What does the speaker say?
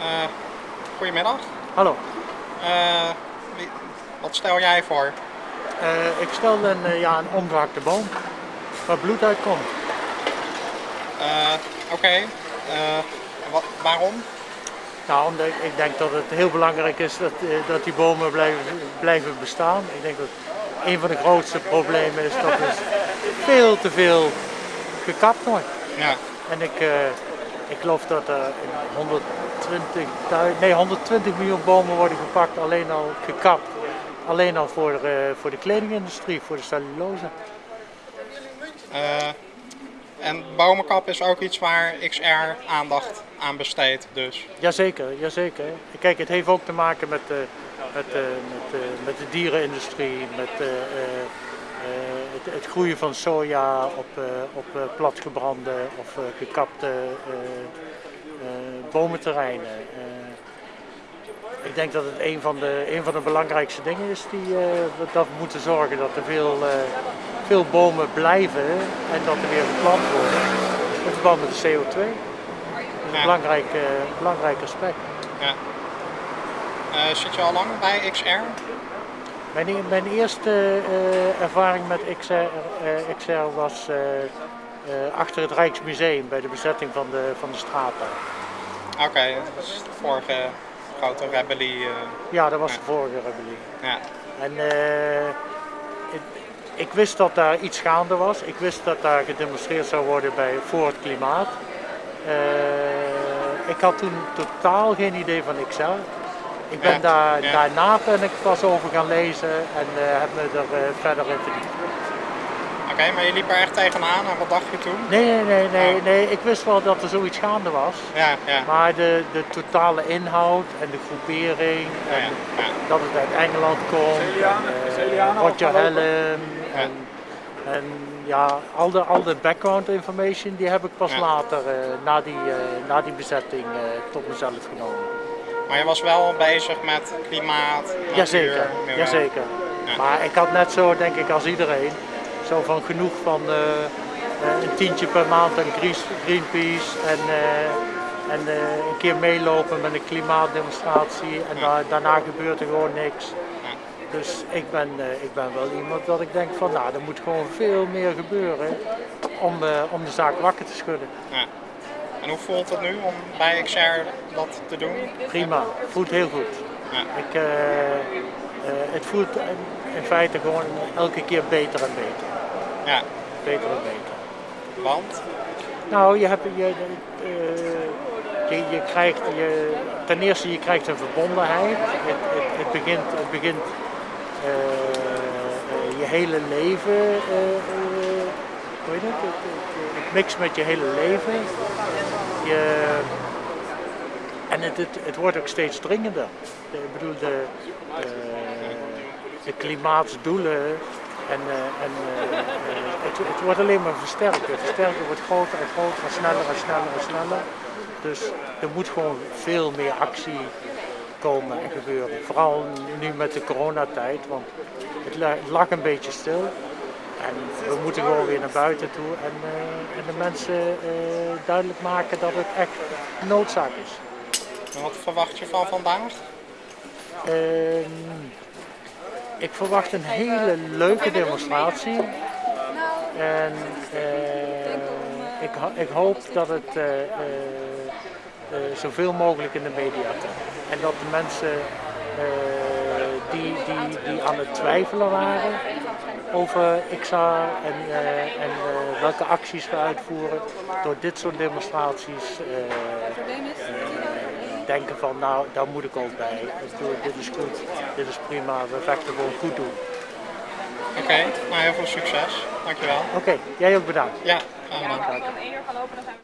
Eh, goedemiddag. Hallo, Eh, wie- wat stel jij voor? Eh, ik stel een, ja, een omgehakte boom waar bloed uitkomt. Eh, Oké, waarom? Nou, omdat ik- ik denk dat het heel belangrijk is dat, dat die bomen blijven, blijven bestaan. Ik denk dat een van de grootste problemen is dat er veel te veel gekapt wordt. Ja, En ik, ik geloof dat er 120, nee, 120 miljoen bomen worden gepakt, alleen al gekapt. Alleen al voor, eh, voor de kledingindustrie, voor de cellulose. eh, en bomenkap is ook iets waar XR aandacht aan besteedt, dus. Jazeker, jazeker. Kijk, het heeft ook te maken met, de met, eh, met, eh, met de dierenindustrie, met het, het groeien van soja op, eh, op eh, platgebrande of eh, gekapte eh, eh, bomenterreinen. Eh, ik denk dat het een van de, een van de belangrijkste dingen is die eh, we dat we moeten zorgen dat er veel, eh, veel bomen blijven en dat er weer geplant worden. In verband met de CO2. Dat is een Ja. belangrijk, eh, belangrijk aspect. Ja. Eh, zit je al lang bij XR? Mijn, mijn eerste eh, ervaring met XR, eh, XR was eh, achter het Rijksmuseum bij de bezetting van de, van de straten. Oké, dat is de vorige grote rebellie. Ja, dat was Ja. de vorige rebellie. ja. En ik, ik wist dat daar iets gaande was. Ik wist dat daar gedemonstreerd zou worden bij, voor het klimaat. Ik had toen totaal geen idee van XR. Ik ben daar, ja. daarna ben ik pas over gaan lezen en eh, heb me er eh, verder in verdiept. Oké, maar je liep er echt tegenaan en wat dacht je toen? Nee, nee, nee, nee, Oh. nee. Ik wist wel dat er zoiets gaande was. Ja, ja. Maar de, de totale inhoud en de groepering Ja, en ja, ja. dat het uit Engeland komt, en, eh, Roger Hallam en, en ja, al de, al de background information die heb ik pas Ja. later, eh, na, die, eh, na die bezetting, eh, tot mezelf genomen. Maar je was wel bezig met klimaat, natuur, Jazeker, milieu. jazeker. Ja. Maar ik had net zo, denk ik, als iedereen, zo van genoeg van eh, eh, een tientje per maand aan Greenpeace en, eh, en een keer meelopen met een klimaatdemonstratie en Ja. daarna gebeurt er gewoon niks. Ja. Dus ik ben, ik ben wel iemand dat ik denk van nou, er moet gewoon veel meer gebeuren om, om de zaak wakker te schudden. En hoe voelt het nu om bij XR dat te doen? Prima, voelt heel goed. Ja. Ik, eh, eh, het voelt in feite gewoon elke keer beter en beter. Ja, Beter en beter. want? Nou, je, hebt, je, eh, je, je krijgt, je, ten eerste je krijgt een verbondenheid. Het, het, het begint, het begint je hele leven, hoe heet het? Het, het, het mixt met je hele leven. En het, het, wordt ook steeds dringender. De- Ik bedoel, de, de, de klimaatsdoelen en, eh, en eh, eh, het, wordt alleen maar versterkt. Het versterken wordt groter en groter en sneller en sneller en sneller. Dus er moet gewoon veel meer actie komen en gebeuren. Vooral nu met de coronatijd, want het lag een beetje stil. En we moeten gewoon weer naar buiten toe en, eh, en de mensen eh, duidelijk maken dat het echt noodzaak is. En wat verwacht je van vandaag? Ehm, ik verwacht een hele leuke demonstratie. En eh, ik, ik hoop dat het zoveel mogelijk in de media komt. En dat de mensen die, die, die aan het twijfelen waren over XA en, eh, en eh, welke acties we uitvoeren, door dit soort demonstraties eh, denken van nou, daar moet ik ook bij. Ik bedoel, dit is goed, dit is prima, we vechten gewoon goed doen. Oké, nou heel veel succes. Dankjewel. Oké, jij ook bedankt. Ja, graag gedaan. We dan